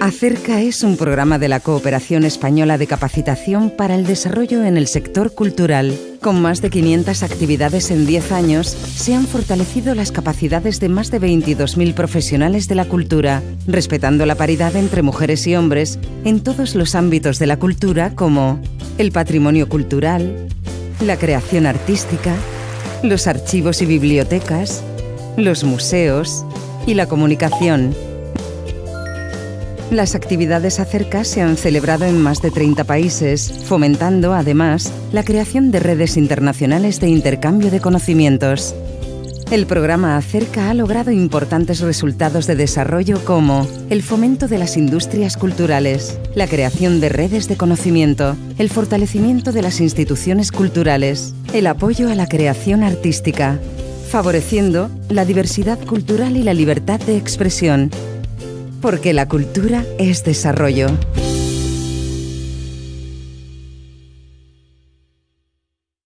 Acerca es un programa de la Cooperación Española de Capacitación para el Desarrollo en el Sector Cultural. Con más de 500 actividades en 10 años, se han fortalecido las capacidades de más de 22.000 profesionales de la cultura, respetando la paridad entre mujeres y hombres en todos los ámbitos de la cultura como el patrimonio cultural, la creación artística, los archivos y bibliotecas, los museos y la comunicación. Las actividades acerca se han celebrado en más de 30 países, fomentando, además, la creación de redes internacionales de intercambio de conocimientos. El programa Acerca ha logrado importantes resultados de desarrollo como el fomento de las industrias culturales, la creación de redes de conocimiento, el fortalecimiento de las instituciones culturales, el apoyo a la creación artística, favoreciendo la diversidad cultural y la libertad de expresión, porque la cultura es desarrollo.